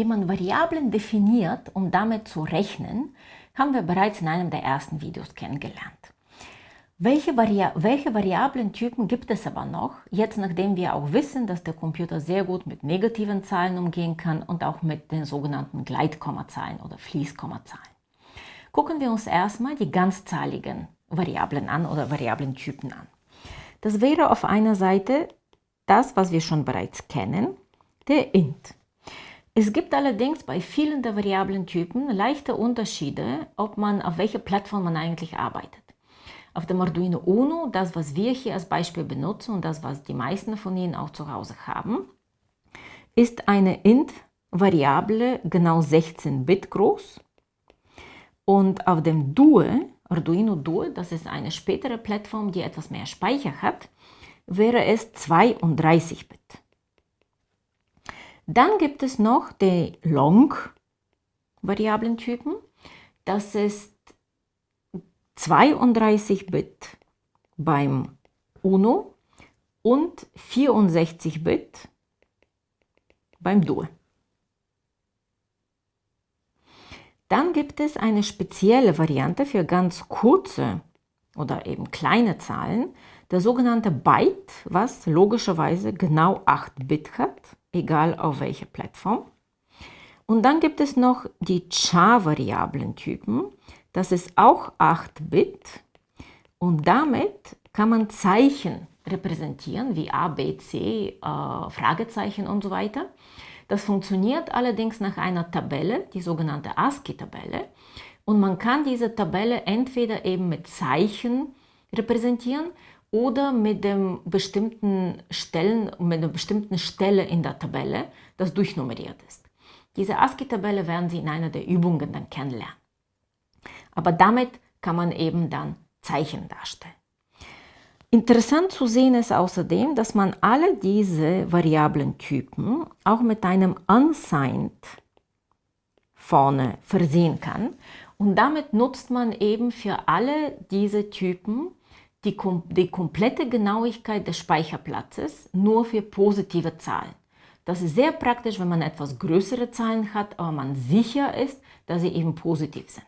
Wie man Variablen definiert, um damit zu rechnen, haben wir bereits in einem der ersten Videos kennengelernt. Welche, Vari welche Variablentypen gibt es aber noch, jetzt nachdem wir auch wissen, dass der Computer sehr gut mit negativen Zahlen umgehen kann und auch mit den sogenannten Gleitkommazahlen oder Fließkommazahlen. Gucken wir uns erstmal die ganzzahligen Variablen an oder Variablentypen an. Das wäre auf einer Seite das, was wir schon bereits kennen, der int. Es gibt allerdings bei vielen der Variablentypen leichte Unterschiede, ob man auf welcher Plattform man eigentlich arbeitet. Auf dem Arduino Uno, das was wir hier als Beispiel benutzen und das was die meisten von Ihnen auch zu Hause haben, ist eine int-Variable genau 16 Bit groß und auf dem Due, Arduino Due, das ist eine spätere Plattform, die etwas mehr Speicher hat, wäre es 32 Bit. Dann gibt es noch die Long-Variablentypen. Das ist 32 Bit beim Uno und 64 Bit beim Duo. Dann gibt es eine spezielle Variante für ganz kurze oder eben kleine Zahlen, der sogenannte Byte, was logischerweise genau 8 Bit hat, egal auf welcher Plattform. Und dann gibt es noch die Char-Variablentypen. Das ist auch 8-Bit und damit kann man Zeichen repräsentieren, wie A, B, C, äh, Fragezeichen und so weiter. Das funktioniert allerdings nach einer Tabelle, die sogenannte ASCII-Tabelle. Und man kann diese Tabelle entweder eben mit Zeichen repräsentieren oder mit dem bestimmten Stellen, mit einer bestimmten Stelle in der Tabelle, das durchnummeriert ist. Diese ASCII-Tabelle werden Sie in einer der Übungen dann kennenlernen. Aber damit kann man eben dann Zeichen darstellen. Interessant zu sehen ist außerdem, dass man alle diese Variablentypen auch mit einem unsigned vorne versehen kann. Und damit nutzt man eben für alle diese Typen die, die komplette Genauigkeit des Speicherplatzes nur für positive Zahlen. Das ist sehr praktisch, wenn man etwas größere Zahlen hat, aber man sicher ist, dass sie eben positiv sind.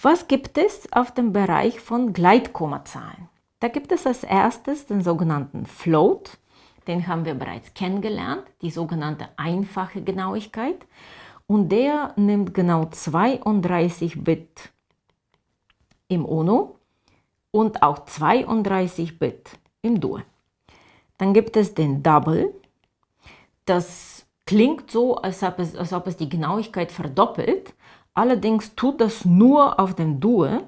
Was gibt es auf dem Bereich von Gleitkommazahlen? Da gibt es als erstes den sogenannten Float, den haben wir bereits kennengelernt, die sogenannte einfache Genauigkeit. Und der nimmt genau 32 Bit im Uno und auch 32 Bit im Duo. Dann gibt es den Double. Das klingt so, als ob es, als ob es die Genauigkeit verdoppelt, Allerdings tut das nur auf dem Duo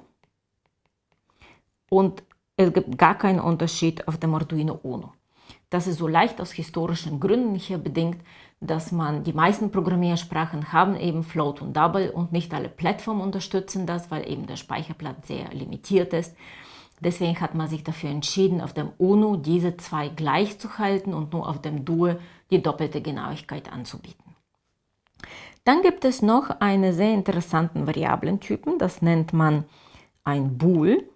und es gibt gar keinen Unterschied auf dem Arduino Uno. Das ist so leicht aus historischen Gründen hier bedingt, dass man die meisten Programmiersprachen haben eben Float und Double und nicht alle Plattformen unterstützen das, weil eben der Speicherplatz sehr limitiert ist. Deswegen hat man sich dafür entschieden, auf dem UNO diese zwei gleich zu halten und nur auf dem Duo die doppelte Genauigkeit anzubieten. Dann gibt es noch einen sehr interessanten Variablentypen, das nennt man ein Bool.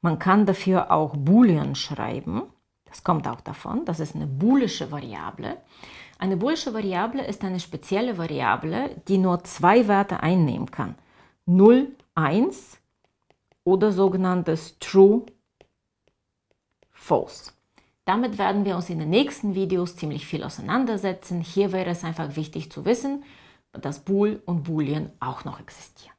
Man kann dafür auch Boolean schreiben. Das kommt auch davon. Das ist eine boolische Variable. Eine boolische Variable ist eine spezielle Variable, die nur zwei Werte einnehmen kann. 0, 1 oder sogenanntes True, False. Damit werden wir uns in den nächsten Videos ziemlich viel auseinandersetzen. Hier wäre es einfach wichtig zu wissen, dass Bool und Boolean auch noch existieren.